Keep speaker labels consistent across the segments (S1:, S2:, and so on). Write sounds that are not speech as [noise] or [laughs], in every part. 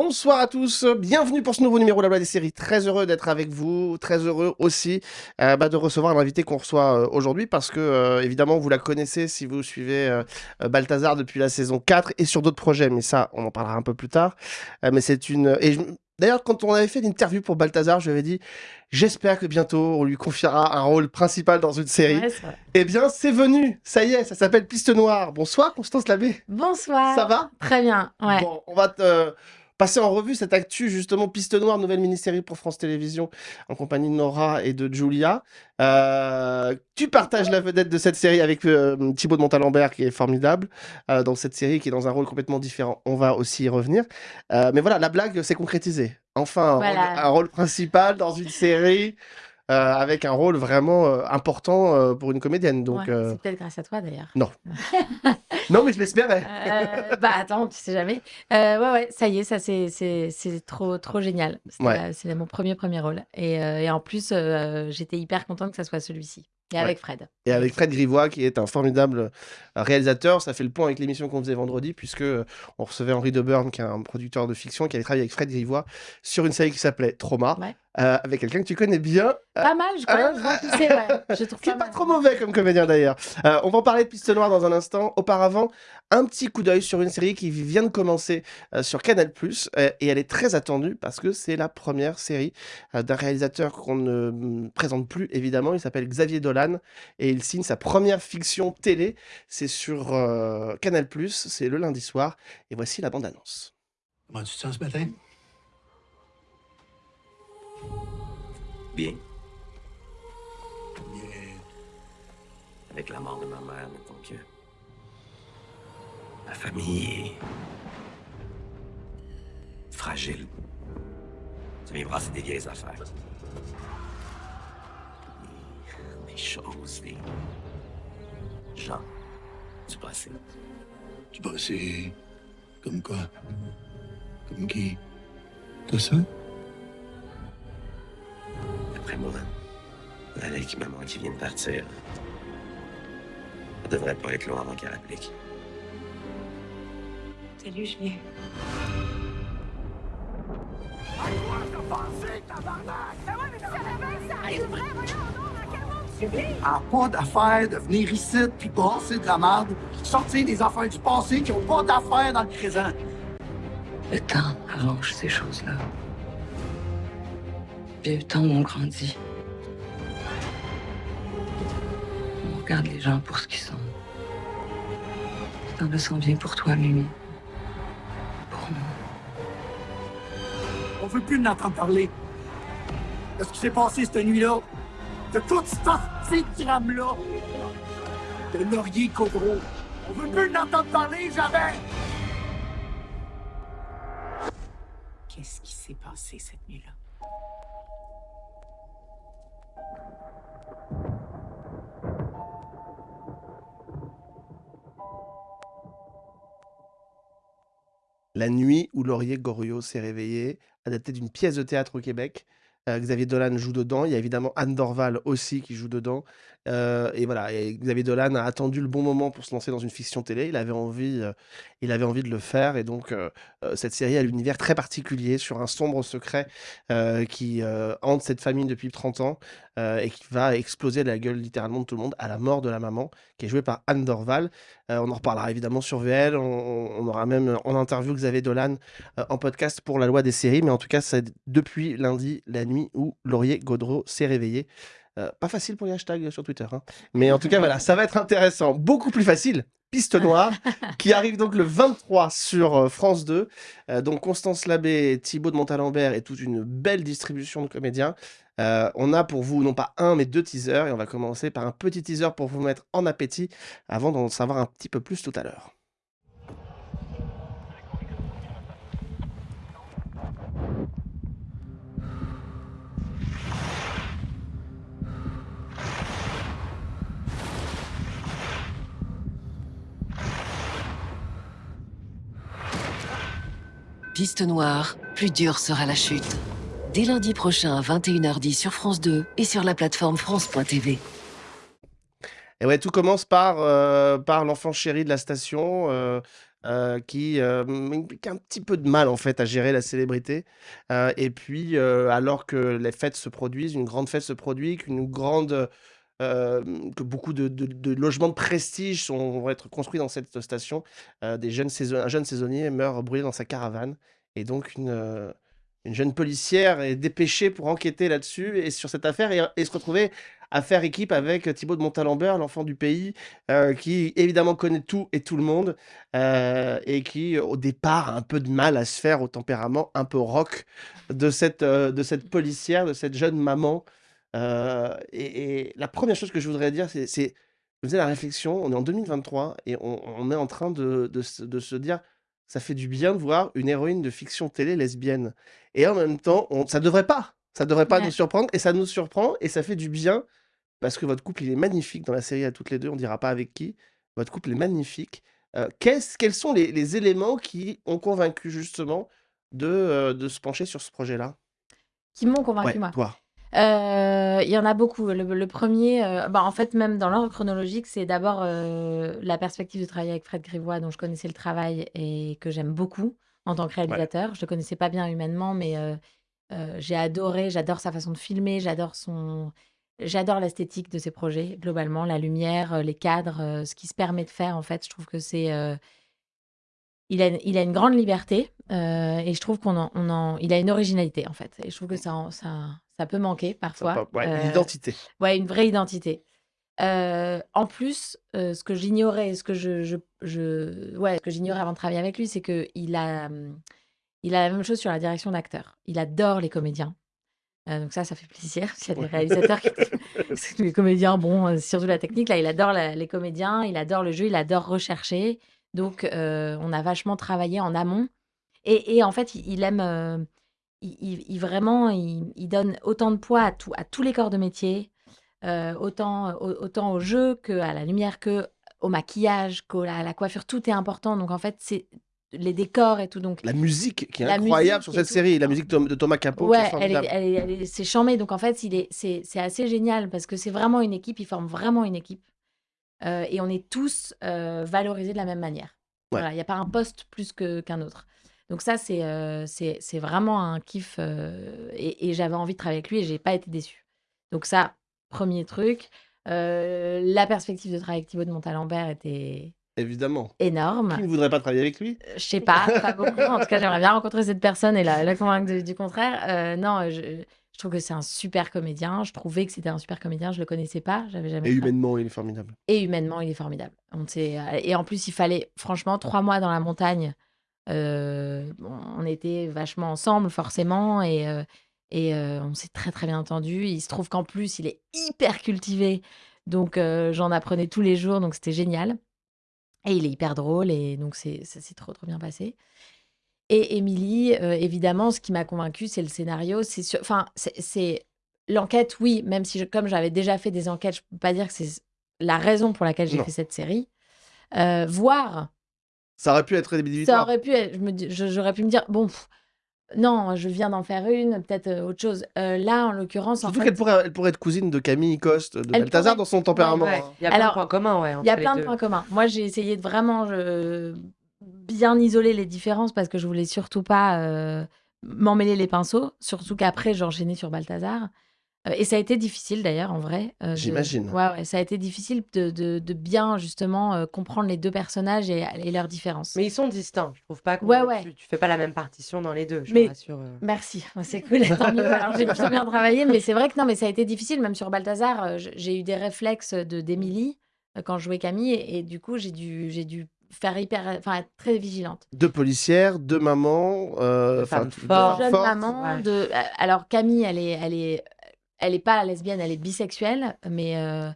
S1: Bonsoir à tous, bienvenue pour ce nouveau numéro de la Loi des séries. Très heureux d'être avec vous, très heureux aussi euh, bah, de recevoir l'invité qu'on reçoit euh, aujourd'hui parce que euh, évidemment vous la connaissez si vous suivez Balthazar depuis la saison 4 et sur d'autres projets, mais ça on en parlera un peu plus tard. Mais c'est une et je- D'ailleurs, quand on avait fait l'interview pour Balthazar, je lui avais dit J'espère que bientôt on lui confiera un rôle principal dans une série.
S2: Ouais.
S1: Eh bien, c'est venu Ça y est, ça s'appelle Piste Noire. Bonsoir, Constance Labbé.
S2: Bonsoir.
S1: Ça va?
S2: Très bien. Ouais.
S1: Bon, on va te passer en revue cette actu, justement, Piste Noire, nouvelle mini-série pour France Télévisions, en compagnie de Nora et de Julia. Euh, tu partages la vedette de cette série avec euh, Thibaut de Montalembert, qui est formidable, euh, dans cette série, qui est dans un rôle complètement différent. On va aussi y revenir. Mais voilà, la blague s'est concrétisée. Enfin, un,
S2: Voilà.
S1: rôle, un rôle principal dans une série. Euh, avec un rôle vraiment euh, important euh, pour une comédienne. Donc,
S2: Ouais, C'est peut-être grâce à toi d'ailleurs.
S1: non, [laughs] mais je l'espérais.
S2: Bah attends, tu sais jamais. Ouais, ouais, ça y est, ça c'est c'est c'est trop trop génial.
S1: Ouais.
S2: C'est mon premier premier rôle. Et, et en plus, j'étais hyper contente que ça soit celui-ci. Et
S1: Ouais.
S2: avec Fred.
S1: Et avec Fred Grivois, qui est un formidable réalisateur, ça fait le point avec l'émission qu'on faisait vendredi, puisque on recevait Henri Deburn, qui est un producteur de fiction, qui avait travaillé avec Fred Grivois sur une série qui s'appelait Trauma,
S2: Ouais.
S1: Euh, avec quelqu'un que tu connais bien, euh,
S2: Pas mal, je crois. je vois qui c'est, ouais. Je trouve
S1: qui est
S2: pas mal.
S1: trop mauvais comme comédien d'ailleurs. Euh, on va en parler de Piste Noire dans un instant. Auparavant, un petit coup d'œil sur une série qui vient de commencer euh, sur Canal+, euh, et elle est très attendue parce que c'est la première série euh, d'un réalisateur qu'on ne mm, présente plus évidemment. Il s'appelle Xavier Dolan et il signe sa première fiction télé. C'est sur euh, Canal+, c'est le lundi soir. Et voici la bande-annonce.
S3: Comment tu te sens ce matin?
S4: Bien.
S3: Bien.
S4: Avec la mort de ma mère, mettons que. Ma famille est. fragile. Vient brasser des vieilles affaires. Des, des choses, des. gens du passé.
S3: Tu passé comme quoi? Comme qui? T'as ça?
S4: Qui maman qui vient de partir. Ça devrait pas être long avant qu'elle applique.
S5: Salut, Julien.
S6: a pas d'affaire de venir ici puis brasser de la merde, sortir des affaires du passé qui ont pas d'affaires dans le présent.
S5: Le temps arrange ces choses-là. Il y a eu le temps où on grandit. On regarde les gens pour ce qu'ils sont. Temps-là s'en vient pour toi, Mimi. Pour moi.
S6: On veut plus l'entendre parler. De ce qui s'est passé cette nuit-là. De toute cette petite drame-là. De Laurier Codreau. On veut plus l'entendre parler, jamais!
S5: Qu'est-ce qui s'est passé cette nuit-là?
S1: La nuit où Laurier Goriot s'est réveillé, adapté d'une pièce de théâtre au Québec. Euh, Xavier Dolan joue dedans. Il y a évidemment Anne Dorval aussi qui joue dedans. Euh, et voilà, et Xavier Dolan a attendu le bon moment pour se lancer dans une fiction télé. Il avait envie, euh, il avait envie de le faire. Et donc, cette série a l'univers très particulier sur un sombre secret qui hante cette famille depuis 30 ans et qui va exploser la gueule littéralement de tout le monde à la mort de la maman, qui est jouée par Anne Dorval. On en reparlera évidemment sur VL. On, on- aura même en interview Xavier Dolan en podcast pour la loi des séries. Mais en tout cas, c'est depuis lundi, la nuit où Laurier Gaudreau s'est réveillé. Euh, pas facile pour les hashtags sur Twitter. hein. [laughs] Mais en tout cas, voilà, ça va être intéressant. Beaucoup plus facile. Piste Noire, [laughs] qui arrive donc le 23 sur euh, France 2. Euh, donc Constance Labbé, Thibaut de Montalembert et toute une belle distribution de comédiens. Euh, on a pour vous non pas un mais deux teasers et on va commencer par un petit teaser pour vous mettre en appétit avant d'en savoir un petit peu plus tout à l'heure.
S7: Piste noire, plus dure sera la chute. Dès lundi prochain à 21h10 sur France 2 et sur la plateforme France.tv.
S1: Et ouais, tout commence par, heu, par l'enfant chéri de la station, heu heu, qui, a un petit peu de mal, en fait, à gérer la célébrité. Et puis, alors que les fêtes se produisent, une grande fête se produit, qu'une grande, heu, hem, que beaucoup de logements de prestige vont être construits dans cette station, heu, des jeunes un jeune saisonnier meurt brûlé dans sa caravane et donc une, heu, une jeune policière est dépêchée pour enquêter là-dessus et sur cette affaire et se retrouver à faire équipe avec Thibaut de Montalembert, l'enfant du pays, qui évidemment connaît tout et tout le monde, et qui, au départ, a un peu de mal à se faire au tempérament un peu rock de cette policière, de cette jeune maman. Heu et et la première chose que je voudrais dire, c'est je faisais la réflexion, on est en 2023 et on on est en train de de se de se dire: «Ça fait du bien de voir une héroïne de fiction télé lesbienne» et en même temps, on ça devrait pas, ça devrait pas nous surprendre et ça nous surprend et ça fait du bien parce que votre couple, il est magnifique dans la série à toutes les 2, on dira pas avec qui. Votre couple est magnifique. Qu'est-ce quels sont les les éléments qui ont convaincu justement de, heu, de se pencher sur ce projet-là?
S2: Qui m'ont convaincu,
S1: Ouais,
S2: moi?
S1: toi.
S2: Heu, il y en a beaucoup. Le le 1er, heu, bah, en fait, même dans l'ordre chronologique, c'est d'abord, heu, la perspective de travailler avec Fred Grivois, dont je connaissais le travail et que j'aime beaucoup en tant que
S1: Ouais.
S2: réalisateur. Je le connaissais pas bien humainement, mais heu heu, j'ai adoré, j'adore sa façon de filmer, j'adore son j'adore l'esthétique de ses projets, globalement, la lumière, heu, les cadres, heu, ce qu'il se permet de faire, en fait. Je trouve que c'est, heu il a une il a une grande liberté, heu et je trouve qu'on en on en il a une originalité, en fait et je trouve que ça en ça ça peut manquer parfois,
S1: pa ouais,
S2: heu,
S1: l'identité.
S2: ouais, une vraie identité. Heu, en plus, heu, ce que j'ignorais ce que je je je ouais, ce que j'ignorais avant de travailler avec lui, c'est qu'il a, mmh, il a la même chose sur la direction d'acteur. Il adore les comédiens, donc ça, ça fait plaisir. [laughs] S'il y a des réalisateurs qui que [laughs] [laughs] les comédiens, bon, surtout la technique, là, il adore la les comédiens, il adore le jeu, il adore rechercher, donc on a vachement travaillé en amont et et en fait, il il aime, il il il vraiment, il il donne autant de poids à tout à tous les corps de métier, heu, autant au autant au jeu qu'à la lumière, qu'au maquillage, qu'au à la coiffure, tout est important, donc en fait, c'est les décors et tout, donc
S1: La musique qui est
S2: la
S1: incroyable sur cette série, la musique de Thomas Capo qui est
S2: Ouais, elle elle elle c'est charmé, donc en fait, il est c'est c'est assez génial parce que c'est vraiment une équipe, ils forment vraiment une équipe, heu et on est tous, heu, valorisés de la même manière.
S1: Ouais.
S2: Voilà, il y a pas un poste plus que qu'un autre. Donc ça, c'est, heu, c'est vraiment un kiff, heu et et j'avais envie de travailler avec lui et j'ai pas été déçue. Donc ça, 1er truc, heu, la perspective de travailler avec Thibaut de Montalembert était
S1: Évidemment.
S2: énorme.
S1: Qui ne voudrait pas travailler avec lui?
S2: Je sais pas, pas beaucoup. En tout cas, j'aimerais bien rencontrer cette personne et la la convaincre de du contraire. Non, je je trouve que c'est un super comédien. Je trouvais que c'était un super comédien. Je le connaissais pas, j'avais jamais
S1: Et humainement, il est formidable.
S2: et humainement, il est formidable. On et en plus, il fallait franchement 3 mois dans la montagne. Bon, on était vachement ensemble forcément et heu et heu, on s'est très, très bien entendus. Il se trouve qu'en plus, il est hyper cultivé, donc j'en apprenais tous les jours, donc c'était génial et il est hyper drôle et donc c'est ça s'est trop, trop bien passé et Émilie, évidemment, ce qui m'a convaincue, c'est le scénario. C'est enfin, c'est l'enquête, oui, même si je comme j'avais déjà fait des enquêtes, je peux pas dire que c'est la raison pour laquelle j'ai fait cette série. Heu, voir
S1: Ça aurait pu être
S2: ça
S1: rédhibitoire.
S2: aurait pu être je me dis je j'aurais pu me dire: «Bon, non, je viens d'en faire une, peut-être, heu, autre chose». Heu, là, en l'occurrence, en
S1: Surtout
S2: fait
S1: qu'elle pourrait elle pourrait être cousine de Camille Coste, de
S2: Elle
S1: Balthazar
S2: pourrait.
S1: dans son tempérament,
S8: Ouais,
S1: hein.
S8: il y a plein de points communs, ouais,
S2: il y a
S8: entre les
S2: plein de
S8: 2.
S2: points communs. Moi, j'ai essayé de vraiment, bien isoler les différences parce que je voulais surtout pas, heu, m'emmêler les pinceaux, surtout qu'après j'ai enchaîné sur Balthazar, heu et ça a été difficile d'ailleurs en vrai, de
S1: J'imagine.
S2: ouais, ouais, ça a été difficile de de de bien justement, heu, comprendre les 2 personnages et et leurs différences.
S8: Mais ils sont distincts. Je trouve pas qu'on
S2: Ouais, ouais.
S8: tu tu fais pas la même partition dans les 2, je te
S2: Mais
S8: rassure,
S2: merci, c'est cool, [laughs] tant mieux. Alors j'ai plutôt bien travaillé, mais c'est vrai que non, mais ça a été difficile, même sur Balthazar, j'ai eu des réflexes de d'Émilie, quand je jouais Camille et et du coup, j'ai dû j'ai dû faire hyper enfin, être très vigilante.
S1: 2 policières, 2 mamans,
S8: De
S1: enfin,
S8: femmes
S1: t 2
S2: De
S8: fortes.
S1: femmes fortes.
S2: mamans,
S8: Ouais.
S2: de alors Camille, elle est elle est elle est pas lesbienne, elle est bisexuelle, mais heu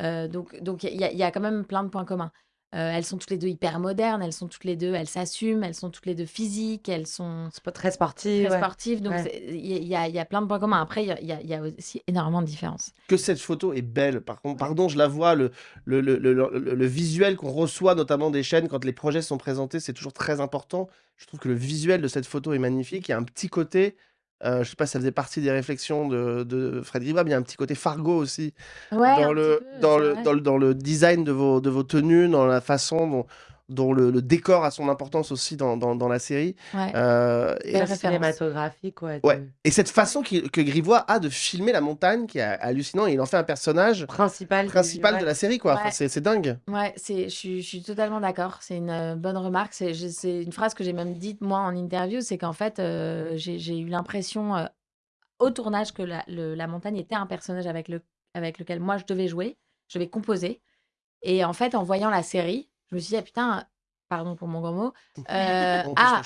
S2: heu, donc donc il y a il y a quand même plein de points communs. Heu, elles sont toutes les 2 hyper modernes, elles sont toutes les 2 elles s'assument, elles sont toutes les 2 physiques, elles sont
S8: très sportif,
S2: très
S8: ouais.
S2: sportives, donc il y a il y a il y a plein de points communs. Après, il y a il y a il y a aussi énormément de différences.
S1: Que cette photo est belle, par contre,
S2: Ouais.
S1: pardon, je la vois, le le le le le le visuel qu'on reçoit, notamment des chaînes quand les projets sont présentés, c'est toujours très important. Je trouve que le visuel de cette photo est magnifique. Il y a un petit côté, Heu, je sais pas si ça faisait partie des réflexions de de Fred Gribab, il y a un petit côté Fargo aussi
S2: Ouais,
S1: dans
S2: un
S1: le
S2: petit peu,
S1: dans
S2: c'est
S1: le
S2: vrai.
S1: dans le dans le design de vos de vos tenues, dans la façon dont dont le le décor a son importance aussi dans dans dans la série.
S2: Ouais.
S1: Heu et
S8: cinématographique, ouais,
S1: et cette façon que Grivois a de filmer la montagne qui est hallucinant et il en fait un personnage
S8: principal du
S1: principal de
S8: ouais.
S1: la série, quoi. Enfin, c'est c'est dingue.
S2: Ouais, c'est je suis totalement d'accord. C'est une, heu, bonne remarque. C'est une phrase que j'ai même dite moi en interview, c'est qu'en fait, heu, j'ai eu l'impression, heu, au tournage que la le la montagne était un personnage avec le avec lequel moi je devais jouer, je devais composer et en fait, en voyant la série, je me suis dit: «Ah putain», pardon pour mon gros mot, [laughs]
S1: se
S2: ah,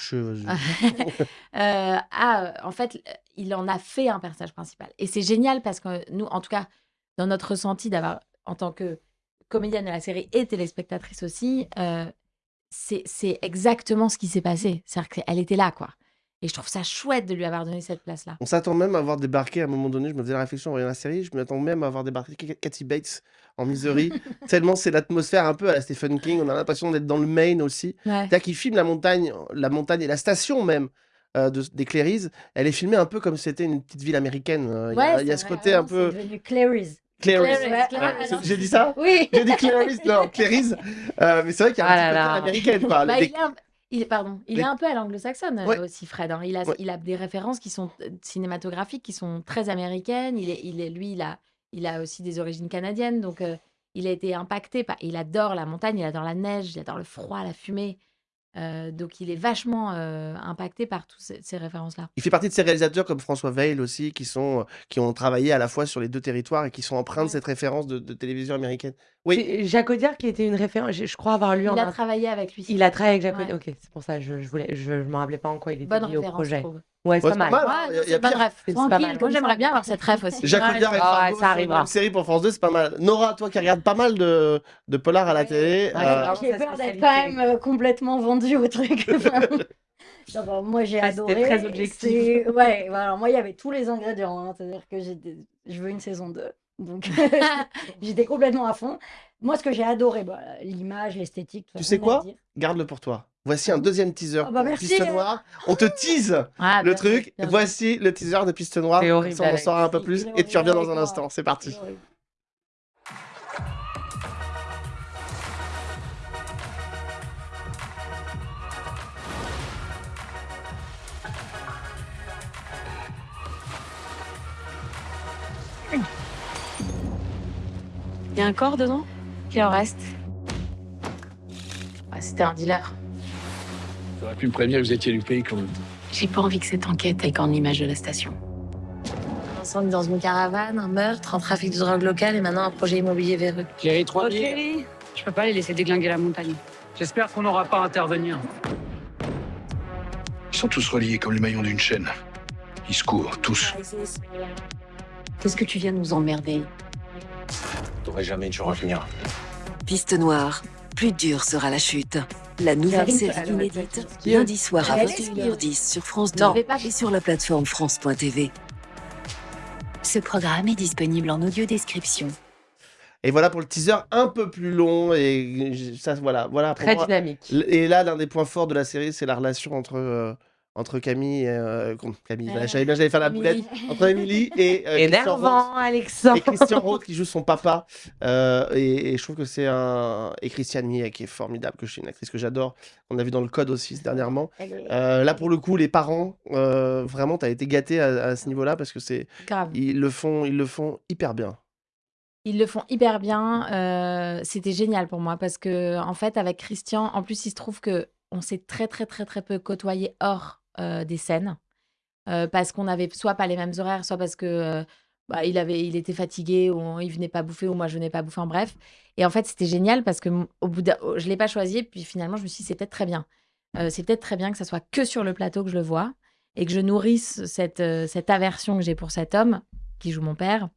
S2: heu, [laughs] ah, en fait, il en a fait un personnage principal. Et c'est génial parce que nous, en tout cas, dans notre ressenti d'avoir en tant que comédienne de la série et téléspectatrice aussi, c'est c'est exactement ce qui s'est passé. C'est-à-dire qu'elle était là, quoi et je trouve ça chouette de lui avoir donné cette place-là.
S1: On s'attend même à voir débarquer à un moment donné, je me faisais la réflexion en voyant la série, je m'attends même à voir débarquer Ka Kathy Bates en Misery, [laughs] tellement c'est l'atmosphère un peu à la Stephen King, on a l'impression d'être dans le Maine aussi.
S2: Ouais.
S1: C'est-à-dire qu'il filme la montagne la montagne et la station même, de des Clairys, elle est filmée un peu comme si c'était une petite ville américaine, heu, il y a y ce côté
S2: ah
S1: un
S2: non,
S1: peu
S9: Ouais,
S2: non.
S1: c'est j'ai dit ça?
S9: Oui.
S1: J'ai dit Clairys, non, Clairys, heu, mais c'est vrai qu'il y a un
S8: Ah
S1: petit
S8: là
S1: côté
S8: là.
S1: américaine, quoi.
S2: Bah, il un il est pardon, il
S1: les
S2: est un peu à l'anglo-saxonne, aussi Fred, hein. Il a
S1: Ouais.
S2: il a des références qui sont, heu, cinématographiques, qui sont très américaines. Il est il est lui, il a il a aussi des origines canadiennes, donc heu, il a été impacté par il adore la montagne, il adore la neige, il adore le froid, la fumée, heu, donc il est vachement, heu, impacté par tous ces ces références-là.
S1: Il fait partie de ces réalisateurs comme François Veil aussi, qui sont, heu, qui ont travaillé à la fois sur les 2 territoires et qui sont empreints de cette référence de de télévision américaine. Oui?
S8: Jacques Audiard qui était une référence, je je crois avoir lu en
S2: Il a travaillé avec lui.
S8: il a travaillé avec Jacques
S2: Ouais.
S8: Audiard, OK, c'est pour ça, je je voulais je je me rappelais pas en quoi il était
S2: Bonne
S8: lié au
S2: référence, je
S8: projet. Ouais, c'est
S1: Ouais,
S8: pas mal.
S1: pas mal, hein,
S2: Ouais, c'est ref.
S8: Pas
S2: Tranquille,
S8: mal.
S2: moi j'aimerais bien avoir cette ref aussi.
S1: Jacques. Audiard et Fargo
S8: ça arrivera.
S1: une série pour France 2, c'est pas mal. Nora, toi qui regardes pas mal de de polars à la télé,
S8: vraiment
S9: J'ai peur d'être quand même euh, complètement vendue au truc. [laughs] [laughs] Bah, moi, j'ai
S8: Ah, c'était
S9: adoré.
S8: très objectif.
S9: Ouais, voilà, moi, il y avait tous les ingrédients. hein. C'est-à-dire que je veux une saison 2. Donc, [laughs] j'étais complètement à fond. Moi, ce que j'ai adoré, bah, l'image, l'esthétique,
S1: Tu sais quoi? Garde-le pour toi. Voici un deuxième teaser
S9: Ah bah,
S1: pour
S9: merci,
S1: Piste. Noire. On te tease [laughs]
S2: Ah,
S1: le
S2: bien
S1: truc.
S2: bien.
S1: Voici le teaser de Piste Noire.
S8: Horrible,
S1: on en saura un peu plus et tu reviens dans un instant. C'est parti.
S2: Il y a un corps dedans? Qu'il en reste Ah, C'était un dealer.
S3: T'aurais pu me prévenir que vous étiez du pays quand même.
S2: J'ai pas envie que cette enquête aille qu'en image de la station. Un incendie dans une caravane, un meurtre, un trafic de drogue locale et maintenant un projet immobilier véreux.
S10: Cléry 3000. Je peux pas les laisser déglinguer la montagne. J'espère qu'on n'aura pas à intervenir.
S3: Ils sont tous reliés comme les maillons d'une chaîne. Ils se courent, tous.
S2: Qu'est-ce que tu viens de nous emmerder?
S4: T'aurais jamais dû revenir.
S7: Piste noire, plus dure sera la chute. La nouvelle série inédite, lundi soir à
S9: Elle
S7: 21h10 sur France 2
S2: Non. Je vais pas-
S7: et sur la plateforme France.tv.
S11: Ce programme est disponible en audio description.
S1: Et voilà pour le teaser un peu plus long et ça voilà voilà pour
S8: Très
S1: moi,
S8: dynamique.
S1: et là l'un des points forts de la série c'est la relation entre euh, entre Camille et euh, Camille bien j'allais faire la boulette entre Émilie et euh, Christian.
S8: Énervant, Alexandre.
S1: et Christian Roth qui joue son papa euh, et, et je trouve que c'est un et Christiane Mie qui est formidable que je suis une actrice que j'adore on a vu dans le code aussi dernièrement
S9: est-
S1: Euh, là pour le coup les parents euh, vraiment t'as été gâté à, à ce niveau là parce que c'est
S2: Grave.
S1: ils le font ils le font hyper bien
S2: Ils le font hyper bien. euh, C'était génial pour moi parce que, en fait, avec Christian, en plus, il se trouve que on s'est très, très, très, très peu côtoyé hors euh, des scènes. euh, parce qu'on avait soit pas les mêmes horaires, soit parce que euh, bah, il, avait, il était fatigué, ou il venait pas bouffer, ou moi je venais pas bouffer, en bref. Et en fait, c'était génial parce que m- au bout d'un- je l'ai pas choisi, puis finalement, je me suis dit, c'est peut-être très bien. Euh, c'est peut-être très bien que ça soit que sur le plateau que je le vois et que je nourrisse cette, euh, cette aversion que j'ai pour cet homme qui joue mon père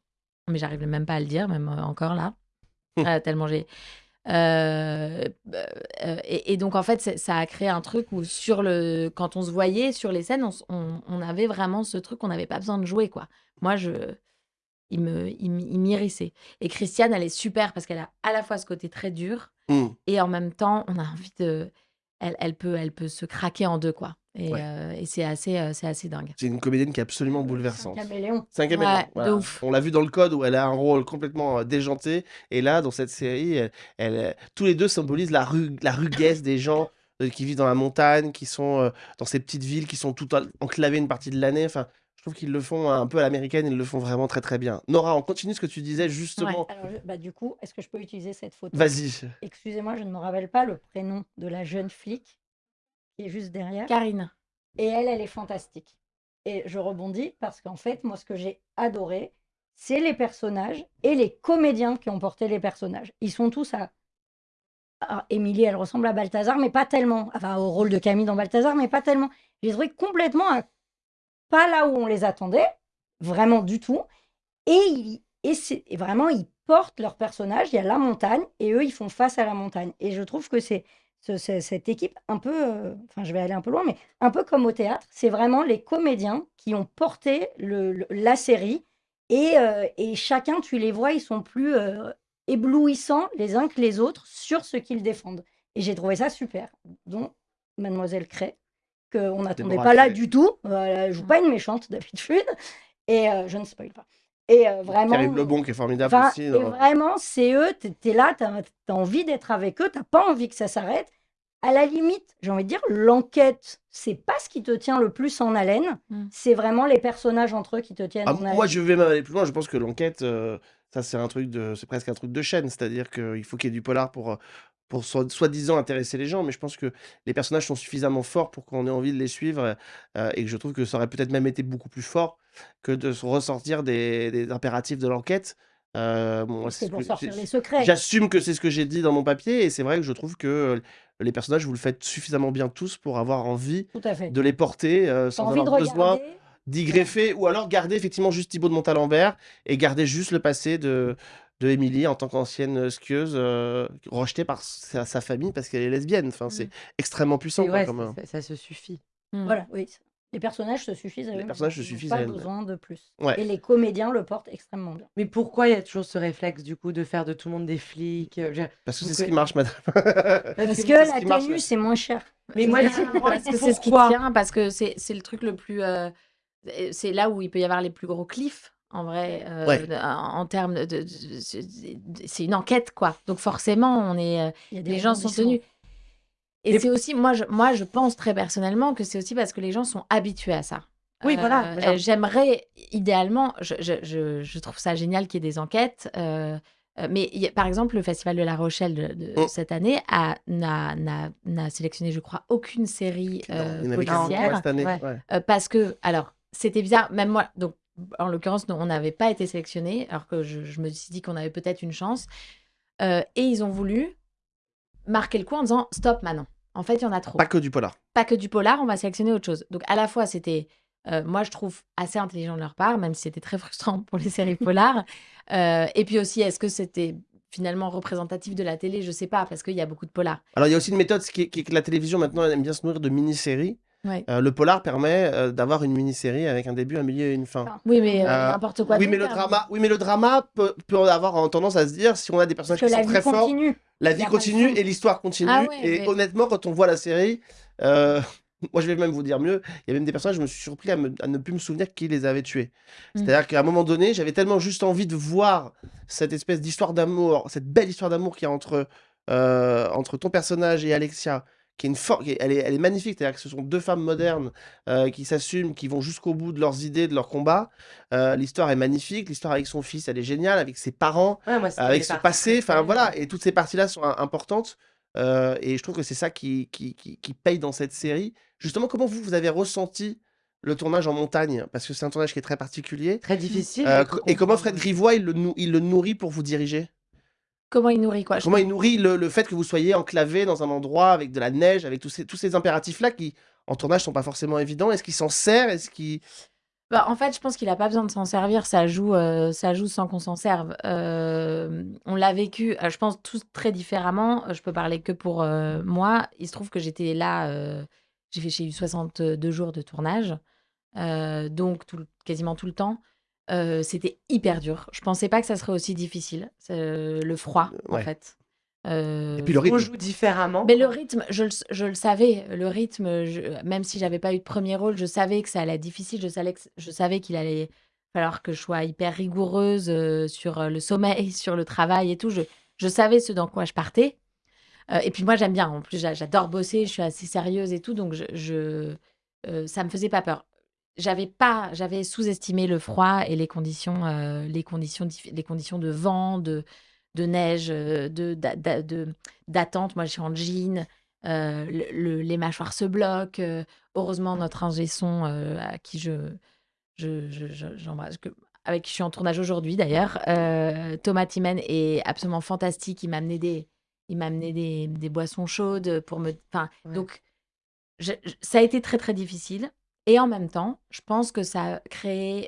S2: mais j'arrive même pas à le dire, même euh, encore là, Euh, tellement j'ai. Euh, euh, et, et donc en fait, ça a créé un truc où sur le, quand on se voyait sur les scènes, on, s- on- on avait vraiment ce truc, on n'avait pas besoin de jouer quoi. Moi, je, il me, il, m'irrissait. Et Christiane, elle est super parce qu'elle a à la fois ce côté très dur
S1: Mm.
S2: et en même temps, on a envie de, elle, elle peut, elle peut se craquer en deux quoi. Et,
S1: Ouais.
S2: euh, et c'est assez, euh, c'est assez dingue.
S1: C'est une comédienne qui est absolument
S9: C'est un
S1: bouleversante.
S9: caméléon.
S1: C'est un caméléon,
S2: Ouais, de
S1: voilà.
S2: ouf.
S1: On l'a vu dans le code où elle a un rôle complètement euh, déjanté. Et là, dans cette série, elle, elle, tous les deux symbolisent la, ru- la ruguesse des gens euh, qui vivent dans la montagne, qui sont euh, dans ces petites villes, qui sont toutes en- enclavées une partie de l'année. Enfin, je trouve qu'ils le font un peu à l'américaine, ils le font vraiment très très bien. Nora, on continue ce que tu disais justement.
S9: Alors, je- bah, du coup, est-ce que je peux utiliser cette photo?
S1: Vas-y.
S9: Excusez-moi, je ne me rappelle pas le prénom de la jeune flic qui est juste derrière.
S2: Karine.
S9: Et elle, elle est fantastique. Et je rebondis parce qu'en fait, moi, ce que j'ai adoré, c'est les personnages et les comédiens qui ont porté les personnages. Ils sont tous à. Alors, Émilie, elle ressemble à Balthazar, mais pas tellement. Enfin, au rôle de Camille dans Balthazar, mais pas tellement. J'ai trouvé complètement à- pas là où on les attendait, vraiment du tout. Et, ils- et, et vraiment, ils portent leur personnage. Il y a la montagne et eux, ils font face à la montagne. Et je trouve que c'est ce- ce- cette équipe un peu. euh, Enfin, je vais aller un peu loin, mais un peu comme au théâtre. C'est vraiment les comédiens qui ont porté le- le- la série. Et, euh, et chacun, tu les vois, ils sont plus euh, éblouissants les uns que les autres sur ce qu'ils défendent. Et j'ai trouvé ça super. dont Mademoiselle Cray, qu'on n'attendait
S1: Déborah
S9: pas là
S1: Cray.
S9: du tout. Euh, elle joue pas une méchante d'habitude. Et euh, je ne spoil pas. Et euh, vraiment.
S1: Karim Lebon qui est formidable
S9: Enfin,
S1: aussi.
S9: et vraiment, c'est eux, t'es es là, t'as as envie d'être avec eux, t'as pas envie que ça s'arrête. À la limite, j'ai envie de dire, l'enquête, c'est pas ce qui te tient le plus en haleine,
S2: Mm.
S9: c'est vraiment les personnages entre eux qui te tiennent
S1: Ah,
S9: en haleine.
S1: moi, je vais même aller plus loin. Je pense que l'enquête, euh, ça, c'est un truc de, c'est presque un truc de chaîne. C'est-à-dire qu'il faut qu'il y ait du polar pour, euh, pour soi- soi-disant intéresser les gens. Mais je pense que les personnages sont suffisamment forts pour qu'on ait envie de les suivre. euh, et que je trouve que ça aurait peut-être même été beaucoup plus fort que de ressortir des, des impératifs de l'enquête. Euh, bon,
S9: C'est
S1: ce
S9: pour sortir les secrets.
S1: J'assume que c'est ce que j'ai dit dans mon papier. Et c'est vrai que je trouve que les personnages, vous le faites suffisamment bien tous pour avoir envie de les porter euh, sans avoir besoin d'y greffer ou alors garder effectivement juste Thibaut de Montalembert et garder juste le passé de de Émilie en tant qu'ancienne skieuse euh, rejetée par sa, sa famille parce qu'elle est lesbienne. Enfin, c'est extrêmement puissant.
S8: Et
S1: quoi,
S8: ouais,
S1: comme, euh,
S8: ça, ça se suffit.
S2: Mm.
S9: Voilà, oui. Les personnages se suffisent à
S1: Les
S9: eux-mêmes.
S1: personnages se
S9: Ils n'ont
S1: suffisent
S9: pas
S1: à eux-mêmes.
S9: besoin de plus.
S1: Ouais.
S9: Et les comédiens le portent extrêmement bien.
S8: Mais pourquoi il y a toujours ce réflexe, du coup, de faire de tout le monde des flics euh, je-
S1: Parce que c'est ce qui marche, madame. [laughs]
S9: Parce que la
S1: qui marche,
S9: tenue,
S1: ouais.
S9: c'est moins cher.
S8: Mais moi,
S2: Parce que c'est ce qui
S8: Pourquoi
S2: tient, parce que c'est c'est le truc le plus. euh, c'est là où il peut y avoir les plus gros cliffs, en vrai, euh,
S1: Ouais.
S2: en, en termes de. de- de- c'est- c'est une enquête, quoi. Donc forcément, on est, euh,
S9: Il y a des
S2: les gens sont tenus. Et c'est aussi, moi je, moi, je pense très personnellement que c'est aussi parce que les gens sont habitués à ça.
S8: Oui, voilà,
S2: Euh,
S8: voilà.
S2: euh, J'aimerais, idéalement, je, je, je, je trouve ça génial qu'il y ait des enquêtes. euh, euh, mais il y a- par exemple, le Festival de La Rochelle de, de
S1: Mm.
S2: cette année a- n'a n'a- n'a sélectionné, je crois, aucune série euh,
S1: Il y en avait qu'un
S2: policière.
S1: cette année.
S8: ouais.
S1: ouais.
S2: Euh, parce que, alors, c'était bizarre, même moi, donc, en l'occurrence, on n'avait pas été sélectionnés, alors que je, je me suis dit qu'on avait peut-être une chance. Euh, et ils ont voulu marquer le coup en disant stop maintenant. En fait, il y en a trop.
S1: Pas que du polar.
S2: Pas que du polar, on va sélectionner autre chose. Donc, à la fois, c'était, euh, moi, je trouve assez intelligent de leur part, même si c'était très [laughs] frustrant pour les séries polars. [laughs] Euh, et puis aussi, est-ce que c'était finalement représentatif de la télé? Je sais pas, parce qu'il y a beaucoup de polars.
S1: Alors, il y a aussi une méthode qui est, qui est que la télévision, maintenant, elle aime bien se nourrir de mini-séries.
S2: Ouais.
S1: Euh, le polar permet euh, d'avoir une mini-série avec un début, un milieu et une fin.
S2: Oui, mais euh,
S1: Euh,
S2: n'importe quoi.
S1: oui, mais le drama, oui, mais le drama peut, peut avoir en tendance à se dire si on a des personnages
S9: que
S1: qui
S9: la
S1: sont
S9: vie
S1: très forts,
S9: continue.
S1: la vie
S9: a pas de
S1: continue et l'histoire continue.
S2: Ah ouais,
S1: et
S2: mais-
S1: honnêtement, quand on voit la série, euh, [laughs] moi je vais même vous dire mieux, il y a même des personnages, je me suis surpris à, me- à ne plus me souvenir qui les avait tués.
S2: Mm.
S1: C'est-à-dire qu'à un moment donné, j'avais tellement juste envie de voir cette espèce d'histoire d'amour, cette belle histoire d'amour qu'il y a entre, euh, entre ton personnage et Alexia. Qui est une elle, est, elle est magnifique, c'est-à-dire que ce sont deux femmes modernes euh, qui s'assument, qui vont jusqu'au bout de leurs idées, de leurs combats. Euh, l'histoire est magnifique, l'histoire avec son fils, elle est géniale, avec ses parents,
S8: Ouais, moi, c'était
S1: avec son passé, enfin voilà, et toutes ces parties-là sont im- importantes. euh, et je trouve que c'est ça qui, qui, qui, qui paye dans cette série. Justement, comment vous, vous avez ressenti le tournage en montagne? Parce que c'est un tournage qui est très particulier.
S8: Très difficile.
S1: Et comment. Fred Grivois, il le, il le nourrit pour vous diriger?
S2: Comment il nourrit quoi
S1: Comment il nourrit le, le fait que vous soyez enclavé dans un endroit avec de la neige, avec tous ces, tous ces impératifs-là qui, en tournage, sont pas forcément évidents Est-ce qu'il s'en sert? Est-ce qu'il...
S2: Bah, en fait, je pense qu'il a pas besoin de s'en servir. Ça joue, euh, ça joue sans qu'on s'en serve. Euh, on l'a vécu, euh, je pense, tous très différemment. Je peux parler que pour euh, moi. Il se trouve que j'étais là. j'ai fait, j'ai eu 62 jours de tournage, donc tout quasiment tout le temps. Euh, C'était hyper dur. Je pensais pas que ça serait aussi difficile. Euh, le froid, en fait.
S1: Et puis le rythme.
S8: On joue différemment,
S2: mais le rythme, je le s je le savais. Le rythme, je même si j'avais pas eu de 1er rôle, je savais que ça allait être difficile. Je savais que je savais qu'il allait falloir que je sois hyper rigoureuse, heu, sur, le sommeil, [laughs] sur le travail et tout. Je je savais ce dans quoi je partais. Et puis moi, j'aime bien. En plus, j'a j'adore bosser, je suis assez sérieuse et tout, donc je je ça me faisait pas peur. J'avais pas j'avais sous-estimé le froid et les conditions, heu, les conditions les conditions de vent, de de neige, heu, de d'a d'a de d'attente. Moi, je suis en jean, le le les mâchoires se bloquent, heu. Heureusement, notre ingé son, à qui je je je je avec qui je suis en tournage aujourd'hui d'ailleurs, Thomas Timmen est absolument fantastique. Il m'a amené des il m'a amené des des boissons chaudes pour me enfin,
S8: Ouais.
S2: donc je je ça a été très, très difficile et en même temps, je pense que ça a créé,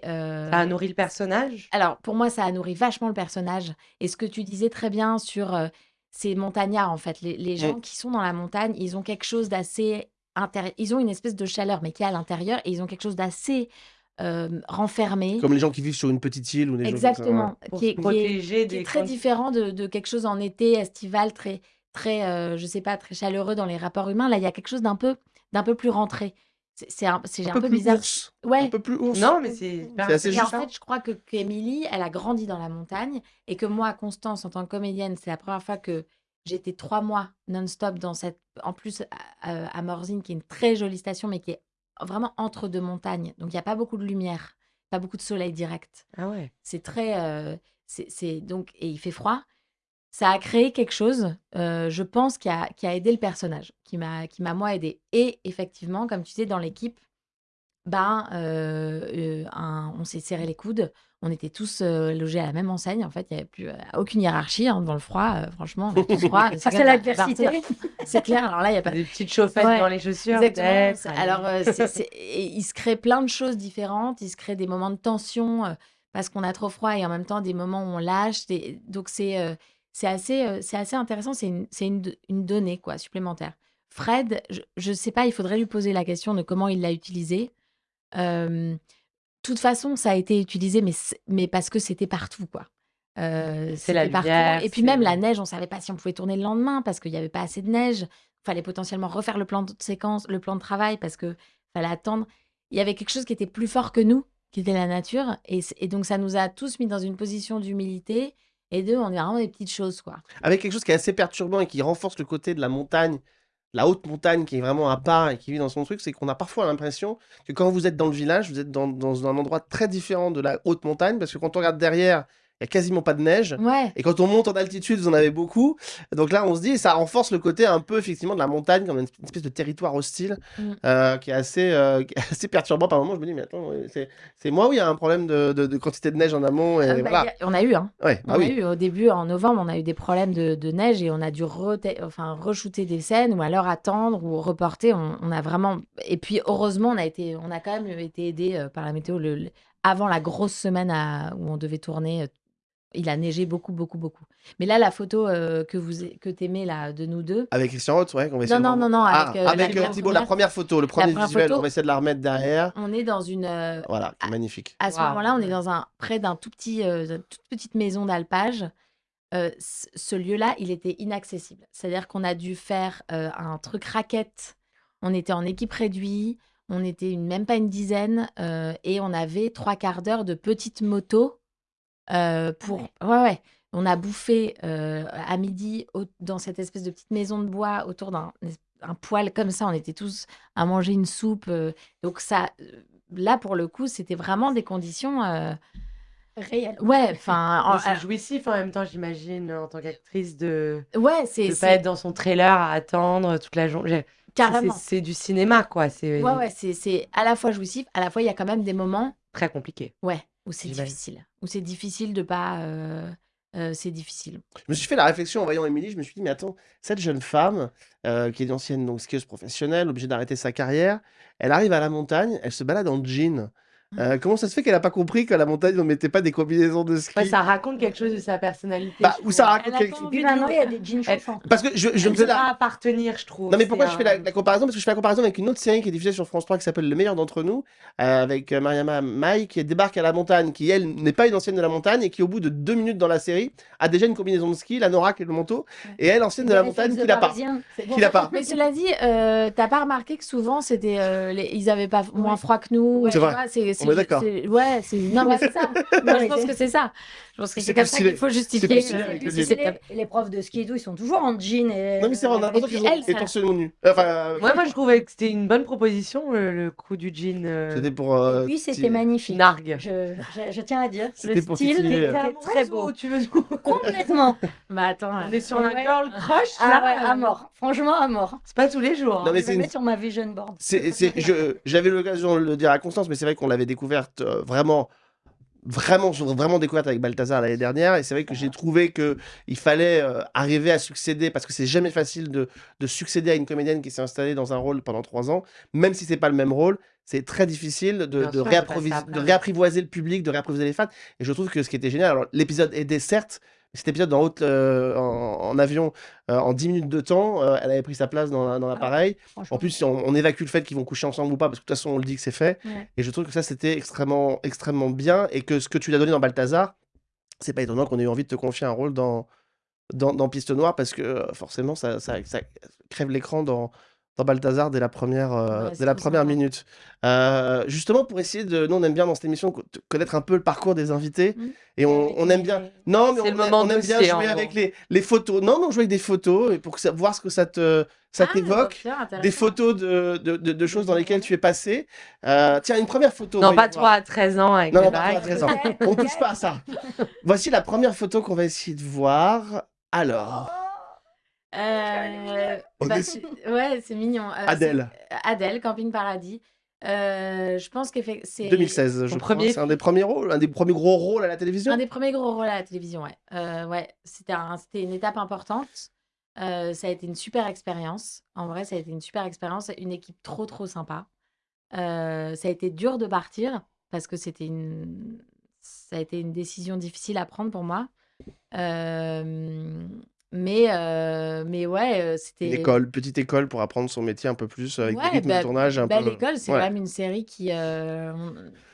S8: Ça a nourri le personnage?
S2: alors pour moi, ça a nourri vachement le personnage et ce que tu disais très bien sur, heu, ces montagnards, en fait. Les les gens qui sont dans la montagne, ils ont quelque chose d'assez intérie ils ont une espèce de chaleur, mais qui est à l'intérieur et ils ont quelque chose d'assez, hem, renfermé.
S1: Comme les gens qui vivent sur une petite île ou des choses comme ça, ouais.
S2: Exactement,
S8: Pour
S2: qui est qui est qui est très différent de de quelque chose en été estival très très, heu, je sais pas, très chaleureux dans les rapports humains. Là, il y a quelque chose d'un peu d'un peu plus rentré. C'est un c'est
S1: Un
S2: un
S1: peu
S2: bizarre.
S1: ours, un
S2: Ouais.
S1: peu plus ours.
S8: Non, mais c'est
S1: assez
S2: Et en
S1: juste.
S2: fait, je crois que qu'Émilie, elle a grandi dans la montagne et que moi, Constance, en tant que comédienne, c'est la 1re fois que j'étais 3 mois non-stop dans cette en plus à, Morzine, qui est une très jolie station, mais qui est vraiment entre 2 montagnes. Donc il y a pas beaucoup de lumière, pas beaucoup de soleil direct.
S8: Ah ouais.
S2: C'est très, c'est c'est donc et il fait froid. Ça a créé quelque chose, heu, je pense, qui a qui a aidé le personnage, qui m'a qui m'a moi aidée et effectivement, comme tu disais, dans l'équipe, ben, heu, un on s'est serré les coudes. On était tous, logés à la même enseigne. En fait, il y avait plus, aucune hiérarchie, hein, dans le froid, franchement, on tous froid. [laughs]
S9: C'est l'adversité.
S2: c'est clair. Alors là, il y a pas
S8: Des petites chauffettes
S2: ouais,
S8: dans les chaussures,
S2: exactement. alors, il se crée plein de choses différentes. Il se crée des moments de tension, parce qu'on a trop froid et en même temps des moments où on lâche. Des donc c'est, c'est assez, c'est assez intéressant. C'est une c'est une donnée, quoi, supplémentaire. Fred, je je sais pas, il faudrait lui poser la question de comment il l'a utilisé. Hem, toute façon, ça a été utilisé, mais mais parce que c'était partout, quoi.
S8: C'est la
S2: c'était partout
S8: lumière,
S2: et puis même la neige, on savait pas si on pouvait tourner le lendemain parce qu'il y avait pas assez de neige. Fallait potentiellement refaire le plan de séquence, le plan de travail parce que fallait attendre. Il y avait quelque chose qui était plus fort que nous, qui était la nature et donc ça nous a tous mis dans une position d'humilité et de on est vraiment des petites choses, quoi.
S1: Avec quelque chose qui est assez perturbant et qui renforce le côté de la montagne, la haute montagne qui est vraiment à part et qui vit dans son truc, c'est qu'on a parfois l'impression que quand vous êtes dans le village, vous êtes dans dans un endroit très différent de la haute montagne parce que quand on regarde derrière, il y a quasiment pas de neige
S2: Ouais.
S1: et quand on monte en altitude, vous en avez beaucoup. Donc là, on se dit ça renforce le côté un peu effectivement de la montagne comme une espèce de territoire hostile,
S2: Mmh.
S1: heu, qui est assez, qui est [laughs] assez perturbant par moments. Je me dis: «Mais attends, c'est moi ou il y a un problème de de de quantité de neige en amont?»
S2: Ah
S1: et
S2: bah,
S1: voilà.
S2: a on a eu, hein.
S1: Ouais, bah
S2: On a
S1: oui.
S2: eu au début, en novembre, on a eu des problèmes de de neige et on a dû reté enfin re-shooter des scènes ou alors attendre ou reporter. On on a vraiment et puis heureusement, on a été on a quand même été aidés, heu, par la météo le avant la grosse semaine à où on devait tourner, il a neigé beaucoup, beaucoup, beaucoup. Mais là, la photo, heu, que vous que tu aimais là, de nous 2
S1: Avec Christian Roth, ouais, qu'on va essayer
S2: non,
S1: de
S2: non, non, non,
S1: ah,
S2: avec, heu, la
S1: avec, heu,
S2: première
S1: la
S2: première
S1: 1re photo, le
S2: la
S1: 1er
S2: 1re
S1: visuel, on va essayer de la remettre derrière.
S2: on est dans une,
S1: Voilà,
S2: à
S1: magnifique.
S2: à ce moment-là, on est dans un près d'un tout petit, toute petite maison d'alpage. Ce lieu-là, il était inaccessible. C'est-à-dire qu'on a dû faire, un truc raquette. On était en équipe réduit, on était une même pas une dizaine, et on avait 3/4 d'heure de petites motos, heu,
S9: Ah
S2: pour
S9: ouais.
S2: ouais, ouais. On a bouffé, heu, à midi au dans cette espèce de petite maison de bois autour d'un un poêle comme ça. On était tous à manger une soupe, heu, donc ça, là, pour le coup, c'était vraiment des conditions,
S9: Réelles.
S2: ouais, [laughs] enfin,
S8: c'est jouissif en même temps, j'imagine, en tant qu'actrice de
S2: Ouais, c'est
S8: de pas être dans son trailer à attendre toute la jour j'ai c'est c'est
S2: Carrément.
S8: c'est du cinéma, quoi, c'est
S2: Ouais, ouais, c'est c'est à la fois jouissif, à la fois, il y a quand même des moments
S8: très compliqué.
S2: ouais, où c'est
S8: J'imagine.
S2: difficile. Où c'est difficile de pas, c'est difficile.
S1: Je me suis fait la réflexion en voyant Émilie, je me suis dit: «Mais attends, cette jeune femme, qui est une ancienne donc skieuse professionnelle, obligée d'arrêter sa carrière, elle arrive à la montagne, elle se balade en jean, Euh, comment ça se fait qu'elle a pas compris qu'à la montagne, on mettait pas des combinaisons de ski?
S8: Ouais, ça raconte quelque chose de sa personnalité.
S1: Bah, ou ça raconte quelque chose.
S9: Puis maintenant, il y a des jeans
S8: Elle-
S9: chauffants.
S1: Parce que je, je
S8: Elle
S1: me faisais la...
S8: pas appartenir, je trouve.
S1: Non mais pourquoi je fais la, comparaison? Parce que je fais la comparaison avec une autre série qui est diffusée sur France 3 qui s'appelle Le meilleur d'entre nous, euh, avec euh, Mariama Mai qui débarque à la montagne, qui elle n'est pas une ancienne de la montagne et qui au bout de deux minutes dans la série a déjà une combinaison de ski, la Norak et le manteau, et elle ancienne de la montagne qui l'a pas. Qui l'a pas.
S2: Mais cela dit, euh, t'as pas remarqué que souvent c'était, euh, les- ils avaient pas moins froid que nous.
S1: C'est
S2: tu
S1: vrai. On est d'accord.
S2: Ouais, c'est non mais c'est ça. [laughs] Moi je pense que c'est ça. Pense que
S1: C'est
S2: comme ça qu'il faut justifier. euh,
S9: Les, les profs de ski et tout, ils sont toujours en jean. Et...
S1: Non mais c'est vrai, on a l'impression
S2: puis
S1: qu'ils ont
S2: elle,
S1: été
S2: ça-
S1: torse nu. Enfin, euh,
S8: Ouais, moi je trouvais que c'était une bonne proposition, le, le coup du jean. euh,
S1: c'était pour... euh,
S9: puis c'était
S1: petit-
S9: magnifique.
S8: Nargue.
S9: Je, je, je tiens à dire,
S1: C'était
S9: le
S1: pour
S9: style était
S1: euh.
S9: très beau.
S8: Tu veux
S9: Complètement. [laughs]
S2: Bah attends.
S8: On est sur un girl crush
S9: Ah
S8: là.
S9: ouais, à mort. Franchement, à mort.
S8: C'est pas tous les jours.
S1: Non,
S8: hein.
S1: mais
S9: je
S1: c'est
S9: sur ma vision board.
S1: C'est, c'est, je, j'avais l'occasion de le dire à Constance, mais c'est vrai qu'on l'avait découverte euh, vraiment, vraiment, vraiment découverte avec Balthazar l'année dernière. Et c'est vrai que j'ai trouvé que il fallait euh, arriver à succéder, parce que c'est jamais facile de, de succéder à une comédienne qui s'est installée dans un rôle pendant trois ans, même si c'est pas le même rôle. C'est très difficile de, de,
S8: sûr, après,
S1: de réapprivoiser le public, de réapprivoiser les fans. Et je trouve que ce qui était génial, alors l'épisode aidait certes, cet épisode en, haute, euh, en, en avion, euh, en 10 minutes de temps, euh, elle avait pris sa place dans, dans l'appareil. En plus, on, on évacue le fait qu'ils vont coucher ensemble ou pas, parce que de toute façon, on le dit que c'est fait.
S2: Ouais.
S1: Et je trouve que ça, c'était extrêmement, extrêmement bien. Et que ce que tu lui as donné dans Balthazar, c'est pas étonnant qu'on ait eu envie de te confier un rôle dans, dans, dans Piste Noire, parce que forcément, ça, ça, ça crève l'écran dans, dans Balthazar dès la première, euh,
S2: Ouais,
S1: dès la première minute. Euh, justement, pour essayer de. Nous, on aime bien dans cette émission co- connaître un peu le parcours des invités.
S2: Mhm.
S1: Et on, on aime bien. Non, mais on,
S8: le moment
S1: on aime bien jouer avec les, les photos. Non, on joue avec des photos et pour que ça- voir ce que ça te ça
S2: Ah,
S1: t'évoque. Des photos de, de, de- de choses dans lesquelles tu es passé. Euh, tiens, une première photo.
S8: Non, pas toi à 13 ans avec
S1: Non, non, pas toi à
S8: bagues.
S1: 13 ans. On touche pas à ça. [laughs] Voici la première photo qu'on va essayer de voir. Alors,
S2: Euh, bah,
S1: est-
S2: c'est- ouais, c'est mignon. Euh,
S1: Adèle.
S2: c'est- Adèle, Camping Paradis. Euh, je pense que c'est
S1: 2016, je crois.
S8: premier
S1: C'est un des premiers rôles, un des premiers gros rôles à la télévision.
S2: un des premiers gros rôles à la télévision. Ouais, Euh, ouais. C'était un- c'était une étape importante. Euh, ça a été une super expérience. En vrai, ça a été une super expérience. Une équipe trop, trop sympa. Euh, ça a été dur de partir parce que c'était une... ça a été une décision difficile à prendre pour moi. Euh, mais, euh, mais ouais, euh,
S1: Une
S2: c'était.
S1: école, petite école pour apprendre son métier un peu plus avec des
S2: Ouais,
S1: rythmes
S2: bah,
S1: de tournage un
S2: Belle
S1: peu.
S2: école, c'est
S1: Ouais.
S2: quand même une série qui, euh,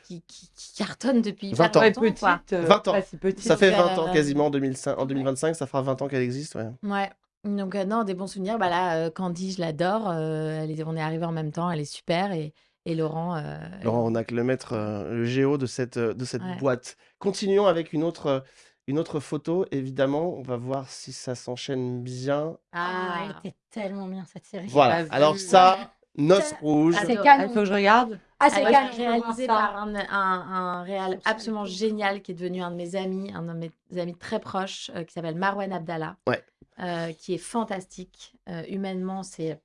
S2: qui, qui- qui cartonne depuis
S1: 20
S2: hyper
S1: ans.
S8: Ouais,
S2: longtemps,
S8: petite.
S2: quoi.
S8: euh,
S1: 20 ans.
S8: pas si petite.
S1: Ça fait
S2: Donc,
S1: 20 ans
S2: euh,
S1: quasiment en, 2005, en 2025, ça fera 20 ans qu'elle existe. Ouais.
S2: Ouais. Donc, euh, non, des bons souvenirs. Bah là, euh, Candy, je l'adore. euh, elle est- on est arrivés en même temps. Elle est super. Et, et Laurent. euh,
S1: Laurent Ronac, le maître, euh, le géo de cette, euh, de cette
S2: Ouais.
S1: boîte. Continuons avec une autre, euh, une autre photo, évidemment. On va voir si ça s'enchaîne bien.
S9: Ah, elle
S2: Ah,
S9: était tellement bien cette série.
S1: Voilà.
S8: pas
S1: Alors
S8: vu.
S1: ça, Noce Rouge.
S9: Ah, c'est canon.
S8: Il faut que je regarde.
S9: Ah, c'est
S2: Elle réalisée
S9: Ça.
S2: par un, un, un réal absolument génial qui est devenu un de mes amis, un de mes amis très proches, euh, qui s'appelle Marwan Abdallah,
S1: Ouais.
S2: euh, qui est fantastique. Euh, humainement, c'est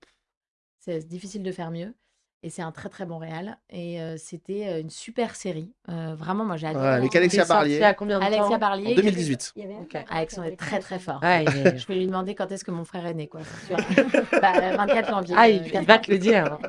S2: difficile de faire mieux. Et c'est un très très bon réal. Et euh, c'était euh, une super série. Euh, vraiment, moi j'ai adoré.
S1: Ouais, avec Alexia Barlier
S8: à combien de
S2: Alexia
S8: temps?
S2: Barlier.
S1: en
S2: qui-
S1: 2018.
S9: Il y avait
S2: Alexandre est très très fort.
S8: Ouais, il est-
S2: Je vais lui demander quand est-ce que mon frère est né, quoi. c'est sûr. [laughs] Bah, euh, 24 janvier.
S8: Ah,
S2: euh,
S8: il, il va te le dire. [laughs]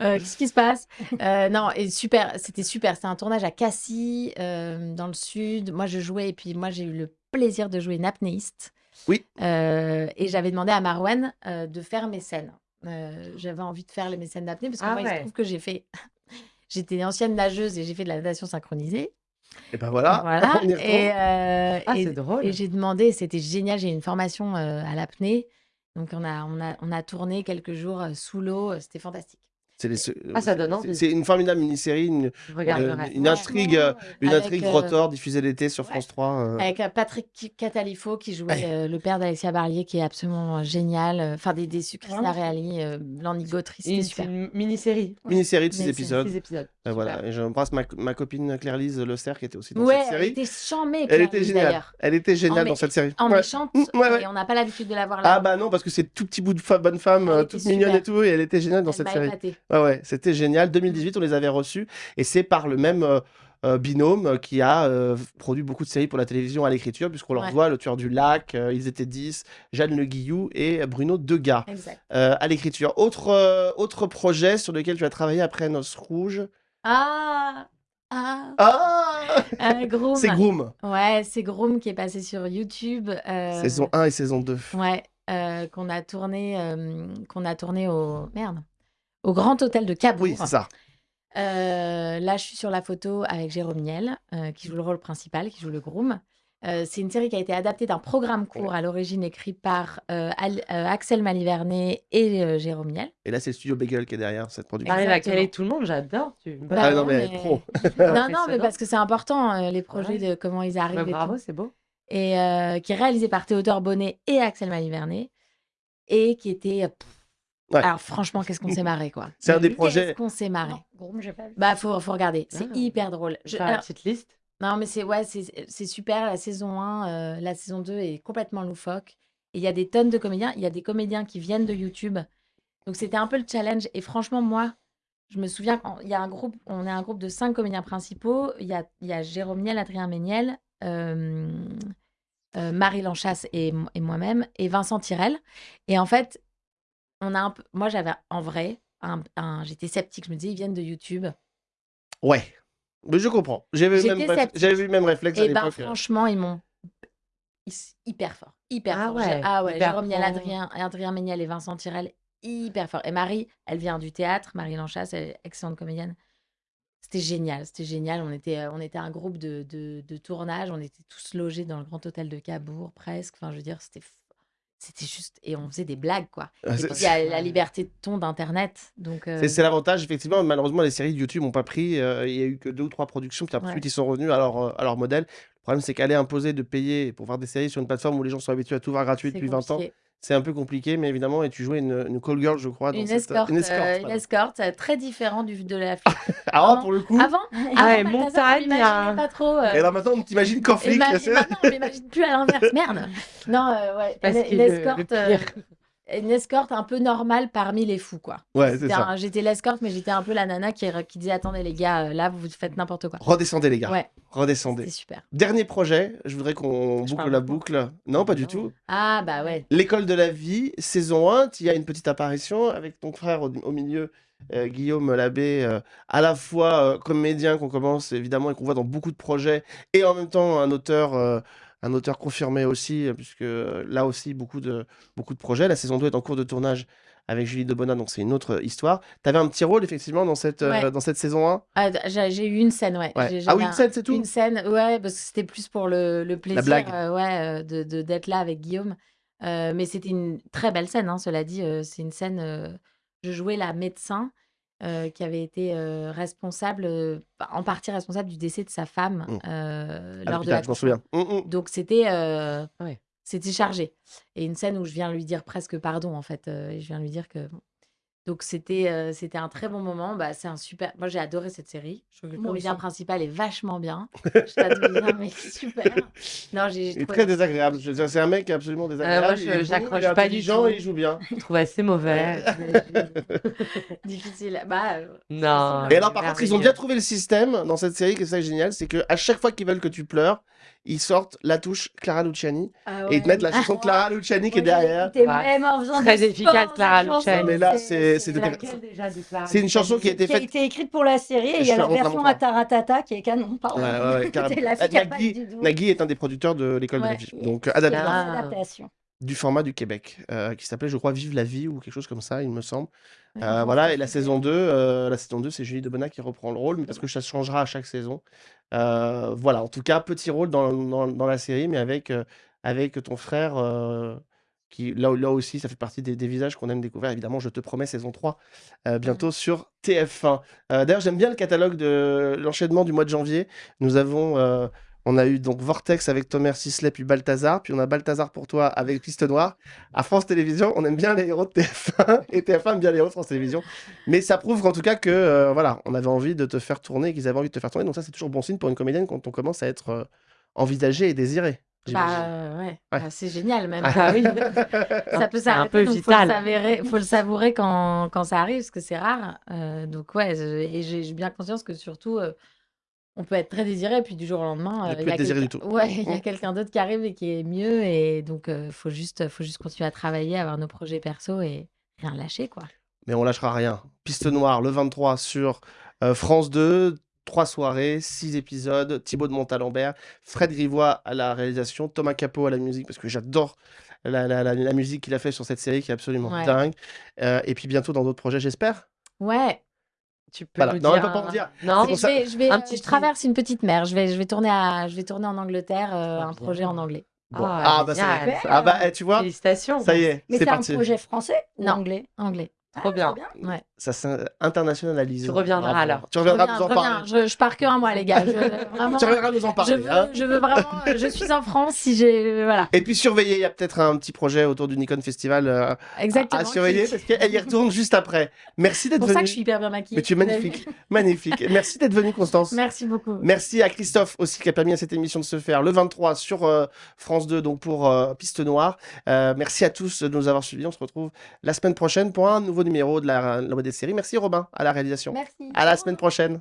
S2: Euh, Qu'est-ce qui se passe? Euh, Non, et super, c'était super. C'était un tournage à Cassis, euh, dans le sud. Moi, je jouais, et puis moi, j'ai eu le plaisir de jouer une apnéiste.
S1: Oui.
S2: Euh, et j'avais demandé à Marwan euh, de faire mes scènes. Euh, j'avais envie de faire les- mes scènes d'apnée parce que
S8: Ah
S2: moi, il se
S8: ouais.
S2: trouve que j'ai fait. [laughs] J'étais ancienne nageuse et j'ai fait de la natation synchronisée.
S1: Et ben voilà,
S2: Voilà. [laughs]
S1: on y retourne.
S2: Et, euh,
S8: Ah,
S2: et-
S8: c'est drôle.
S2: et j'ai demandé, c'était génial, j'ai eu une formation euh, à l'apnée. Donc on a, on, a, on a tourné quelques jours euh, sous l'eau, c'était fantastique.
S1: C'est les-
S8: Ah, ça donne
S1: c'est-
S8: envie.
S1: C'est une formidable mini-série, une, euh,
S8: regarderai.
S1: une intrigue, euh, une
S2: Avec,
S1: intrigue
S2: euh,
S1: rotor diffusée l'été sur
S2: ouais.
S1: France 3. euh.
S2: Avec euh, Patrick Catalifo qui jouait
S1: Ouais.
S2: euh, le père d'Alexia Barlier qui est absolument euh, génial. Euh, Enfin, des, des Christina Reali, euh, Lanny c'était
S8: Une, mini-série.
S1: Mini-série de 6
S2: Mais c'est
S1: épisodes.
S8: Six épisodes.
S1: Euh, voilà, et j'embrasse ma, ma copine Claire-Lise Le Serre qui était aussi dans
S2: Ouais,
S1: cette
S2: elle
S1: série.
S2: était chamée,
S1: Elle était
S2: Lise,
S1: géniale. Elle était géniale dans cette série.
S2: En
S1: Ouais.
S2: méchante,
S1: Mm, ouais, ouais.
S2: et on n'a pas l'habitude de la voir là.
S1: Ah bah non, parce que c'est tout petit bout de fa- bonne femme,
S2: Elle
S1: euh,
S2: était
S1: toute mignonne et tout, et elle était géniale dans
S2: Elle
S1: cette série. Ouais, ouais, c'était génial. 2018, on les avait reçus, et c'est par le même euh, euh, binôme qui a euh, produit beaucoup de séries pour la télévision à l'écriture, puisqu'on leur
S2: Ouais.
S1: voit Le Tueur du Lac, euh, Ils étaient 10, Jeanne Le Guillou et Bruno Degas à l'écriture. Autre, autre projet sur lequel tu as travaillé après Noces Rouges?
S2: Ah Ah,
S1: Ah
S2: Groom.
S1: C'est Groom.
S2: Ouais, c'est Groom qui est passé sur YouTube.
S1: Saison 1 et saison 2.
S2: Ouais, qu'on a tourné, qu'on a tourné au merde, au Grand Hôtel de Cabourg.
S1: Oui, c'est ça.
S2: Euh, là, je suis sur la photo avec Jérôme Niel, euh, qui joue le rôle principal, qui joue le groom. Euh, c'est une série qui a été adaptée d'un programme court à l'origine écrit par euh, Al- euh, Axel Malivernet et euh, Jérôme Niel.
S1: Et là, c'est le studio Bagel qui est derrière cette production.
S8: T'arrives à caler tout le monde, j'adore. Tu...
S2: Bah
S1: ah non,
S2: non,
S1: mais,
S2: mais- [laughs]
S1: pro.
S2: non, non, mais parce que c'est important, euh, les projets
S8: Ouais.
S2: de comment ils arrivent.
S8: Ouais,
S2: et
S8: bravo, c'est beau.
S2: Et euh, qui est réalisé par Théodore Bonnet et Axel Malivernet. Et qui était. pff,
S1: Ouais.
S2: Alors, franchement, qu'est-ce qu'on s'est marré, quoi.
S1: C'est un des
S2: Qu'est-ce
S1: projets-
S2: qu'on s'est marré.
S9: Non, Groom, j'ai pas vu.
S2: Bah, faut, faut regarder. C'est
S8: Ah.
S2: hyper drôle. Je-
S8: Faire la
S2: alors,
S8: petite liste.
S2: Non, mais c'est ouais, c'est c'est super. La saison 1, euh, la saison 2 est complètement loufoque. Et il y a des tonnes de comédiens. Il y a des comédiens qui viennent de YouTube. Donc c'était un peu le challenge. Et franchement, moi, je me souviens qu'il y a un groupe, on est un groupe de cinq comédiens principaux. Il y a, il y a Jérôme Niel, Adrien Méniel, euh, euh, Marie Lanchasse et, et moi-même, et Vincent Tirel. Et en fait, on a un peu, moi j'avais en vrai, un, un- j'étais sceptique. Je me disais, ils viennent de YouTube.
S1: Ouais. Mais je comprends. J'avais le même,
S2: J'étais
S1: réf-
S2: sceptique.
S1: j'avais eu le même réflexe à
S2: Et ben
S1: l'époque. euh.
S2: franchement, ils m'ont hyper fort, hyper
S8: Ah
S2: fort.
S8: ouais,
S2: ah ouais,
S8: hyper
S2: Jérôme Niel,
S8: fort.
S2: Adrien, Adrien Méniel et Vincent Tirel, hyper fort. Et Marie, elle vient du théâtre, Marie elle est excellente comédienne. C'était génial, c'était génial. On était, euh, on était un groupe de, de, de tournage, on était tous logés dans le grand hôtel de Cabourg, presque. Enfin, je veux dire, c'était, c'était juste, et on faisait des blagues, quoi.
S1: Ah,
S2: Et
S1: c'est-
S2: puis, il y a la liberté de ton d'Internet, donc. euh,
S1: C'est c'est l'avantage, effectivement. Malheureusement, les séries de YouTube n'ont pas pris. euh, il y a eu que deux ou trois productions, puis ensuite
S2: Ouais.
S1: ils sont revenus à leur, euh, à leur modèle. Le problème, c'est qu'aller imposer de payer pour voir des séries sur une plateforme où les gens sont habitués à tout voir gratuit depuis 20 ans,
S2: compliqué.
S1: c'est un peu compliqué. Mais évidemment, et tu jouais une, une call girl, je crois. Dans
S2: Une
S1: cette-
S2: escorte,
S1: Une
S2: euh,
S1: escorte.
S2: une
S1: voilà.
S2: escorte, euh, très différent du, de la [laughs]
S1: Ah,
S2: Vraiment.
S1: pour le coup.
S2: Avant,
S8: Ah
S2: avant
S8: ouais, montagne,
S2: on pas trop. euh,
S1: Et là maintenant, on t'imagine
S2: et
S1: flic.
S2: maintenant, on l'imagine plus à l'inverse. Merde. [laughs] Non, euh, ouais,
S8: Parce
S2: une,
S8: que
S2: une
S8: le- le
S2: escorte,
S8: pire.
S2: euh, une escorte un peu normale parmi les fous, quoi.
S1: Ouais, c'est ça.
S2: J'étais l'escorte, mais j'étais un peu la nana qui, qui disait attendez les gars, euh, là vous faites n'importe quoi.
S1: Redescendez, les gars.
S2: Ouais,
S1: Redescendez.
S2: c'est super.
S1: Dernier projet, je voudrais qu'on boucle la boucle. Non, pas du
S8: Non.
S1: tout.
S2: Ah bah ouais.
S1: L'école de la vie, saison 1, tu y as une petite apparition avec ton frère au, au milieu, euh, Guillaume Labbé, euh, à la fois euh, comédien qu'on commence évidemment et qu'on voit dans beaucoup de projets, et en même temps un auteur, euh, un auteur confirmé aussi, euh, puisque euh, là aussi beaucoup de, beaucoup de projets. La saison 2 est en cours de tournage avec Julie Debona, donc c'est une autre histoire. Tu avais un petit rôle effectivement dans cette, euh, dans cette saison 1
S2: Ah, j'ai eu une scène, ouais.
S1: Ah oui,
S2: un-
S1: une scène, c'est tout?
S2: Une scène, ouais, parce que c'était plus pour le, le plaisir
S1: blague.
S2: euh, ouais, euh, de de- d'être là avec Guillaume. Euh, mais c'était une très belle scène, hein, cela dit. euh, c'est une scène. euh, je jouais la médecin euh, qui avait été euh, responsable, euh, en partie responsable du décès de sa femme
S1: Mm.
S2: euh,
S1: À
S2: lors de
S1: l'hôpital, je m'en souviens. Mm, mm.
S2: Donc c'était euh,
S8: Ouais.
S2: c'était chargé. Et une scène où je viens lui dire presque pardon, en fait. euh, et je viens lui dire que. Donc c'était c'était un très bon moment. Bah, c'est un super. Moi j'ai adoré cette série. Je que comédien
S9: aussi.
S2: principal est vachement bien. Je [laughs] t'adore bien, mais super. Non, j'ai
S1: Il est
S2: trouvé-
S1: très désagréable. Je veux dire, C'est un mec absolument désagréable.
S8: moi, je-
S1: il est beau,
S8: j'accroche
S1: il est
S8: pas du
S1: intelligent
S8: tout.
S1: et il joue bien.
S8: Je trouve assez mauvais. [laughs]
S2: difficile. Bah, euh,
S8: non.
S1: Et alors, par contre, ils ont bien
S8: merveilleux.
S1: trouvé le système dans cette série, qui est ça qui est génial, c'est que à chaque fois qu'ils veulent que tu pleures, ils sortent la touche Clara Luciani
S9: Ah
S1: et ils te mettent la chanson de Clara Luciani qui est derrière.
S8: Ouais.
S9: même en faisant
S8: Très efficace, Clara. Luciani.
S1: Mais là, c'est- c'est une chanson qui a été
S9: qui a
S1: faite.
S9: été écrite pour la série et il y a la version
S1: montre.
S9: à Taratata qui est canon. Pardon.
S1: Ouais, ouais, [laughs] Euh, Nagui. Nagui est un des producteurs de l'école de la vie, donc
S8: Ah.
S9: adaptation.
S1: Du format du Québec, euh, qui s'appelait, je crois, Vive la vie ou quelque chose comme ça, il me semble.
S2: ouais,
S1: Euh, voilà, et la saison 2, euh, la saison 2, c'est Julie Debona qui reprend le rôle, mais parce que ça changera à chaque saison. Voilà, en tout cas, petit rôle dans, dans, dans la série, mais avec, avec ton frère, qui là, là aussi, ça fait partie des, des visages qu'on aime découvrir. Évidemment, je te promets, saison 3, euh, bientôt sur TF1. Euh, D'ailleurs, j'aime bien le catalogue de l'enchaînement du mois de janvier. Nous avons. On a eu donc Vortex avec Thomas Sisley, puis Balthazar, puis on a Balthazar pour toi avec Piste Noire. À France Télévisions, on aime bien les héros de TF1 et TF1 aime bien les héros de France Télévisions. Mais ça prouve qu'en tout cas que euh, voilà, on avait envie de te faire tourner, qu'ils avaient envie de te faire tourner. Donc ça, c'est toujours bon signe pour une comédienne quand on commence à être euh, envisagée et désirée.
S2: Bah euh, ouais,
S1: Ouais.
S2: Bah, c'est génial même. [laughs]
S8: Ah oui. [laughs]
S2: ça peut
S8: C'est un
S2: s'arrêter,
S8: peu
S2: donc
S8: vital.
S2: Faut le, savourer, faut le savourer quand, quand ça arrive, parce que c'est rare. Euh, donc ouais, et j'ai j'ai bien conscience que surtout, euh, on peut être très désiré, puis du jour au lendemain, euh, il y a
S1: être désiré du
S2: quelqu'un-
S1: tout. [laughs]
S2: Ouais, il y a quelqu'un d'autre qui arrive et qui est mieux, et donc euh, faut juste, faut juste continuer à travailler, avoir nos projets perso et rien lâcher quoi.
S1: Mais on lâchera rien. Piste Noire, le 23 sur euh, France 2. 3 soirées, 6 épisodes, Thibaut de Montalembert, Fred Grivois à la réalisation, Thomas Capot à la musique, parce que j'adore la, la- la- la musique qu'il a fait sur cette série qui est absolument
S2: Ouais.
S1: dingue. Euh, et puis bientôt dans d'autres projets, j'espère.
S2: Ouais.
S8: Tu peux
S1: Voilà.
S8: nous
S1: Non,
S8: dire
S1: peut pas en dire.
S8: Non,
S2: Je
S1: ça-
S2: vais, je vais,
S8: Un petit
S2: je traverse une petite mer. Je vais, je vais tourner à, je vais tourner en Angleterre, euh,
S8: Trop
S2: un
S8: bien.
S2: projet en anglais.
S1: Bon.
S8: Ah,
S1: Ah, bah, ça
S8: génial.
S1: Ah bah, eh, tu vois,
S8: Félicitations.
S1: ça y est,
S9: Mais
S1: c'est
S9: c'est un projet français ou
S2: Non.
S9: anglais?
S2: Anglais.
S8: Trop bien.
S2: Ouais.
S1: Ça s'internationalise.
S8: Tu reviendras
S1: Bravo.
S8: alors.
S1: Tu reviendras
S2: Reviens,
S1: nous en
S2: reviens.
S1: parler.
S2: Je, je pars que un mois, les gars. Je, [laughs] vraiment,
S1: Tu reviendras nous en
S2: je
S1: parler.
S2: veux,
S1: hein.
S2: je veux vraiment. Je suis en France. Si j'ai, voilà.
S1: Et puis surveillez, il y a peut-être un petit projet autour du Nikon Festival euh,
S2: Exactement.
S1: à surveiller
S2: qui-
S1: parce qu'elle y retourne juste après. Merci
S2: C'est
S1: d'être
S2: pour
S1: venu.
S2: ça que je suis hyper bien maquillée.
S1: Mais tu es magnifique, [laughs] magnifique. Merci d'être venu, Constance.
S2: Merci beaucoup.
S1: Merci à Christophe aussi qui a permis à cette émission de se faire le 23 sur euh, France 2, donc pour euh, Piste Noire. Euh, merci à tous de nous avoir suivis. On se retrouve la semaine prochaine pour un nouveau numéro de la, la des séries. Merci Robin à la réalisation.
S9: Merci.
S1: À la semaine prochaine.